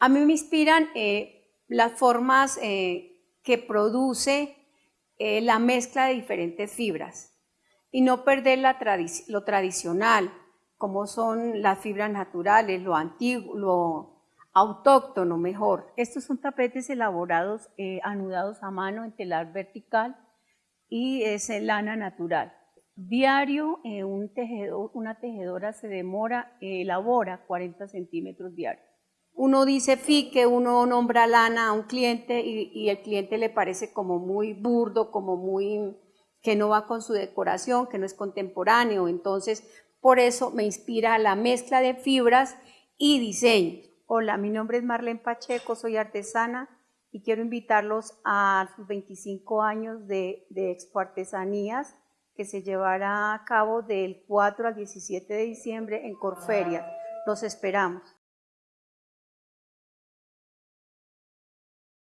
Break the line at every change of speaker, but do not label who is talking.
A mí me inspiran eh, las formas eh, que produce eh, la mezcla de diferentes fibras y no perder lo tradicional, como son las fibras naturales, lo antiguo, lo autóctono mejor.
Estos son tapetes elaborados, anudados a mano en telar vertical y es lana natural. Diario, una tejedora se demora, elabora 40 centímetros diarios
uno dice fique, uno nombra lana a un cliente y, el cliente le parece como muy burdo, como muy que no va con su decoración, que no es contemporáneo. Entonces, por eso me inspira la mezcla de fibras y diseño.
Hola, mi nombre es Marlene Pacheco, soy artesana y quiero invitarlos a sus 25 años de, de Expo Artesanías que se llevará a cabo del 4 al 17 de diciembre en Corferia. Los esperamos.